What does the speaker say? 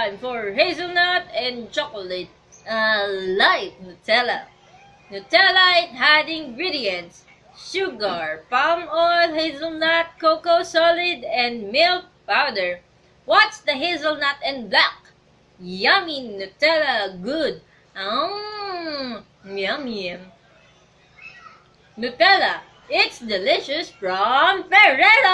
time for hazelnut and chocolate. Uh, light Nutella. Nutella it had ingredients sugar, palm oil, hazelnut, cocoa solid, and milk powder. What's the hazelnut and black? Yummy Nutella, good. Mmm, yummy. Nutella, it's delicious from Ferrero!